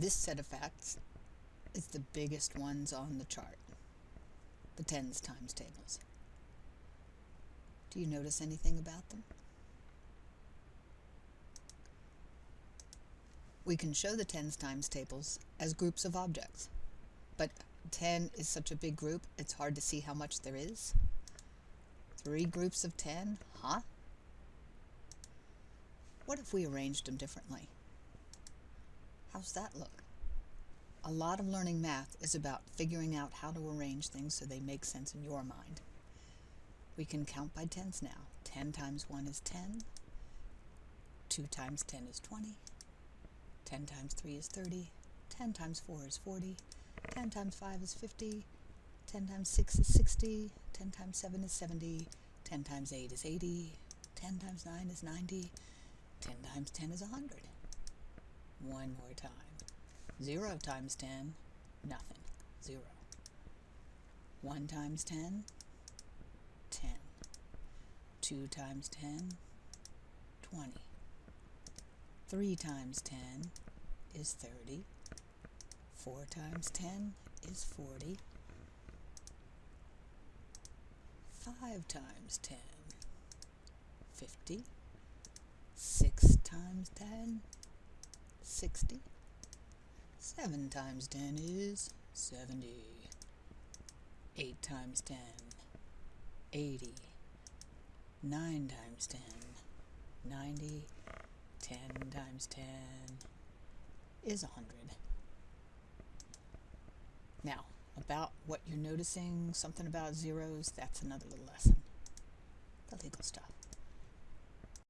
This set of facts is the biggest ones on the chart, the tens times tables. Do you notice anything about them? We can show the tens times tables as groups of objects, but 10 is such a big group, it's hard to see how much there is. Three groups of 10? Huh? What if we arranged them differently? How's that look? A lot of learning math is about figuring out how to arrange things so they make sense in your mind. We can count by tens now. 10 times 1 is 10. 2 times 10 is 20. 10 times 3 is 30. 10 times 4 is 40. 10 times 5 is 50. 10 times 6 is 60. 10 times 7 is 70. 10 times 8 is 80. 10 times 9 is 90. 10 times 10 is 100. One more time. 0 times 10, nothing. 0. 1 times 10, 10. 2 times 10, 20. 3 times 10 is 30. 4 times 10 is 40. 5 times 10, 50. 6 times 10, 60. 7 times 10 is 70. 8 times 10, 80. 9 times 10, 90. 10 times 10 is 100. Now, about what you're noticing, something about zeros, that's another little lesson. The legal stuff.